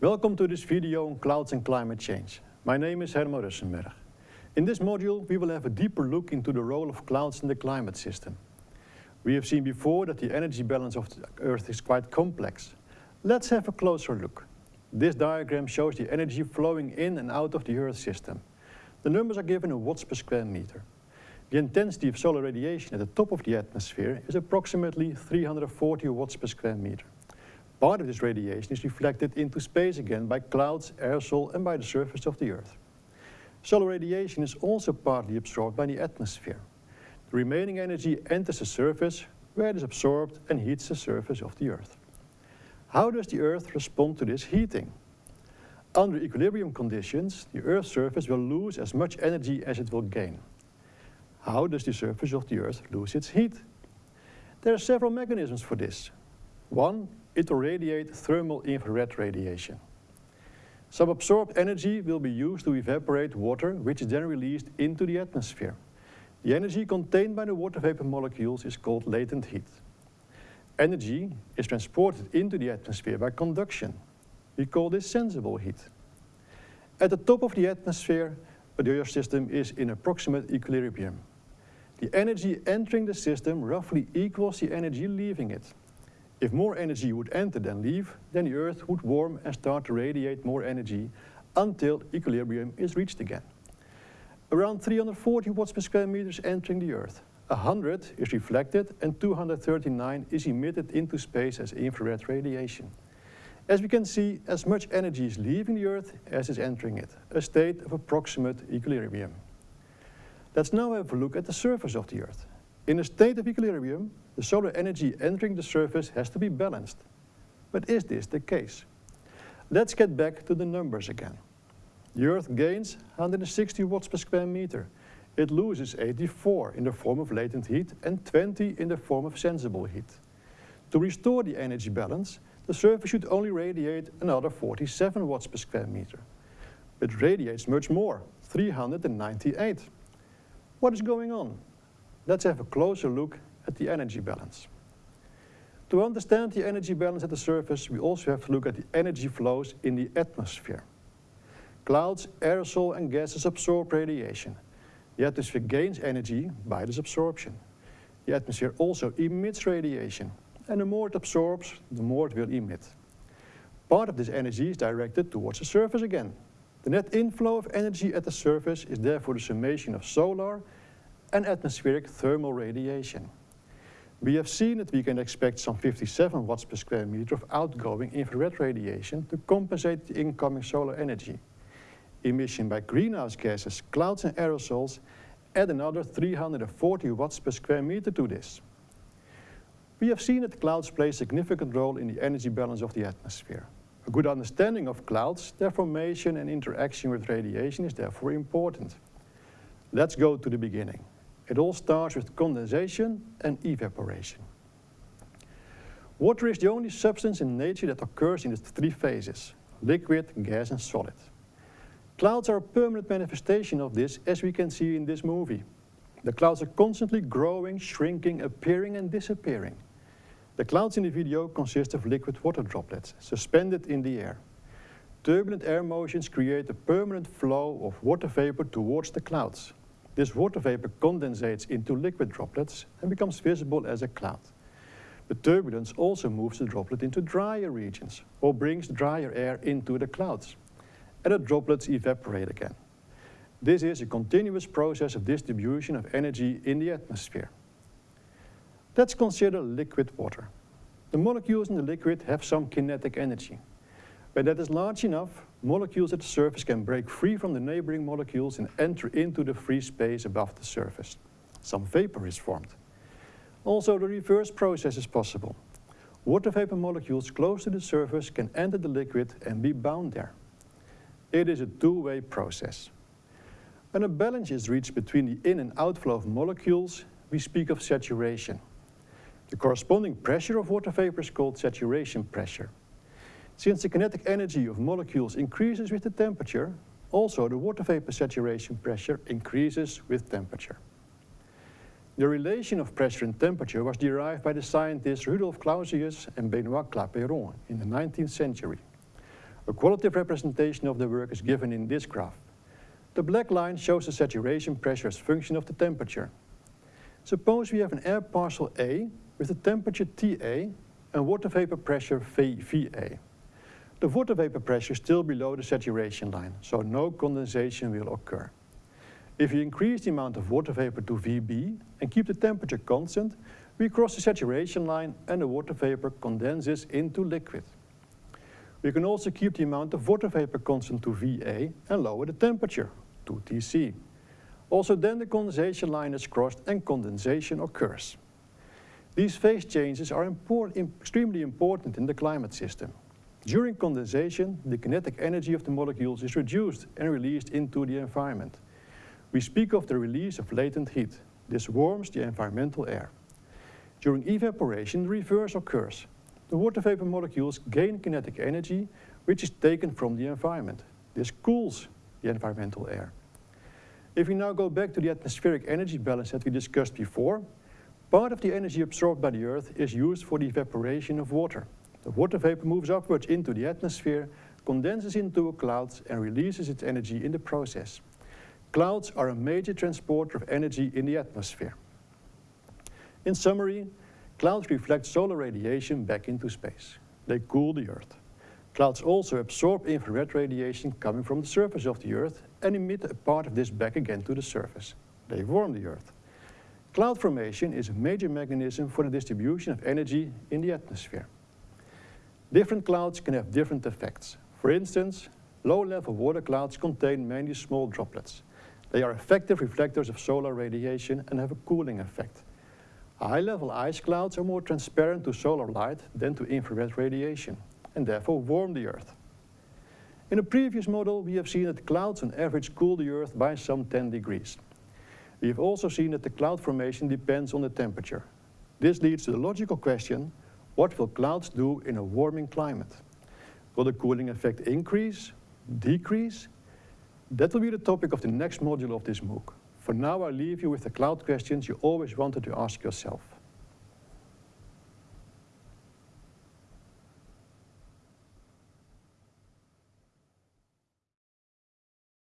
Welcome to this video on clouds and climate change. My name is Herman Russchenberg. In this module, we will have a deeper look into the role of clouds in the climate system. We have seen before that the energy balance of the Earth is quite complex. Let's have a closer look. This diagram shows the energy flowing in and out of the Earth system. The numbers are given in watts per square meter. The intensity of solar radiation at the top of the atmosphere is approximately 340 watts per square meter. Part of this radiation is reflected into space again by clouds, aerosol and by the surface of the Earth. Solar radiation is also partly absorbed by the atmosphere. The remaining energy enters the surface where it is absorbed and heats the surface of the Earth. How does the Earth respond to this heating? Under equilibrium conditions, the Earth's surface will lose as much energy as it will gain. How does the surface of the Earth lose its heat? There are several mechanisms for this. One, it will radiate thermal infrared radiation. Some absorbed energy will be used to evaporate water, which is then released into the atmosphere. The energy contained by the water vapor molecules is called latent heat. Energy is transported into the atmosphere by conduction. We call this sensible heat. At the top of the atmosphere, the Earth system is in approximate equilibrium. The energy entering the system roughly equals the energy leaving it. If more energy would enter than leave, then the Earth would warm and start to radiate more energy until equilibrium is reached again. Around 340 watts per square meter is entering the Earth. 100 is reflected and 239 is emitted into space as infrared radiation. As we can see, as much energy is leaving the Earth as is entering it, a state of approximate equilibrium. Let's now have a look at the surface of the Earth. In a state of equilibrium, the solar energy entering the surface has to be balanced. But is this the case? Let's get back to the numbers again. The Earth gains 160 watts per square meter. It loses 84 in the form of latent heat and 20 in the form of sensible heat. To restore the energy balance, the surface should only radiate another 47 watts per square meter. It radiates much more, 398. What is going on? Let's have a closer look at the energy balance. To understand the energy balance at the surface, we also have to look at the energy flows in the atmosphere. Clouds, aerosol and gases absorb radiation. The atmosphere gains energy by this absorption. The atmosphere also emits radiation, and the more it absorbs, the more it will emit. Part of this energy is directed towards the surface again. The net inflow of energy at the surface is therefore the summation of solar and atmospheric thermal radiation. We have seen that we can expect some 57 watts per square meter of outgoing infrared radiation to compensate the incoming solar energy emission by greenhouse gases, clouds and aerosols add another 340 watts per square meter to this. We have seen that clouds play a significant role in the energy balance of the atmosphere. A good understanding of clouds, their formation and interaction with radiation is therefore important. Let's go to the beginning. It all starts with condensation and evaporation. Water is the only substance in nature that occurs in the three phases, liquid, gas and solid. Clouds are a permanent manifestation of this, as we can see in this movie. The clouds are constantly growing, shrinking, appearing and disappearing. The clouds in the video consist of liquid water droplets, suspended in the air. Turbulent air motions create a permanent flow of water vapor towards the clouds. This water vapor condensates into liquid droplets and becomes visible as a cloud. The turbulence also moves the droplet into drier regions, or brings drier air into the clouds and the droplets evaporate again. This is a continuous process of distribution of energy in the atmosphere. Let's consider liquid water. The molecules in the liquid have some kinetic energy. When that is large enough, molecules at the surface can break free from the neighboring molecules and enter into the free space above the surface. Some vapor is formed. Also, the reverse process is possible. Water vapor molecules close to the surface can enter the liquid and be bound there. It is a two-way process. When a balance is reached between the in and outflow of molecules, we speak of saturation. The corresponding pressure of water vapor is called saturation pressure. Since the kinetic energy of molecules increases with the temperature, also the water vapor saturation pressure increases with temperature. The relation of pressure and temperature was derived by the scientists Rudolf Clausius and Benoit Clapeyron in the 19th century. A qualitative representation of the work is given in this graph. The black line shows the saturation pressure as function of the temperature. Suppose we have an air parcel A with a temperature TA and water vapor pressure VA. The water vapor pressure is still below the saturation line, so no condensation will occur. If we increase the amount of water vapor to VB and keep the temperature constant, we cross the saturation line and the water vapor condenses into liquid. We can also keep the amount of water vapor constant to VA and lower the temperature to TC. Also then the condensation line is crossed and condensation occurs. These phase changes are extremely important in the climate system. During condensation, the kinetic energy of the molecules is reduced and released into the environment. We speak of the release of latent heat. This warms the environmental air. During evaporation, the reverse occurs. The water vapor molecules gain kinetic energy, which is taken from the environment. This cools the environmental air. If we now go back to the atmospheric energy balance that we discussed before, Part of the energy absorbed by the Earth is used for the evaporation of water. The water vapor moves upwards into the atmosphere, condenses into a cloud and releases its energy in the process. Clouds are a major transporter of energy in the atmosphere. In summary, clouds reflect solar radiation back into space. They cool the Earth. Clouds also absorb infrared radiation coming from the surface of the Earth and emit a part of this back again to the surface. They warm the Earth. Cloud formation is a major mechanism for the distribution of energy in the atmosphere. Different clouds can have different effects. For instance, low-level water clouds contain mainly small droplets. They are effective reflectors of solar radiation and have a cooling effect. High-level ice clouds are more transparent to solar light than to infrared radiation, and therefore warm the Earth. In a previous model, we have seen that clouds on average cool the Earth by some 10 degrees. We have also seen that the cloud formation depends on the temperature. This leads to the logical question, what will clouds do in a warming climate? Will the cooling effect increase, decrease? That will be the topic of the next module of this MOOC. For now, I leave you with the cloud questions you always wanted to ask yourself.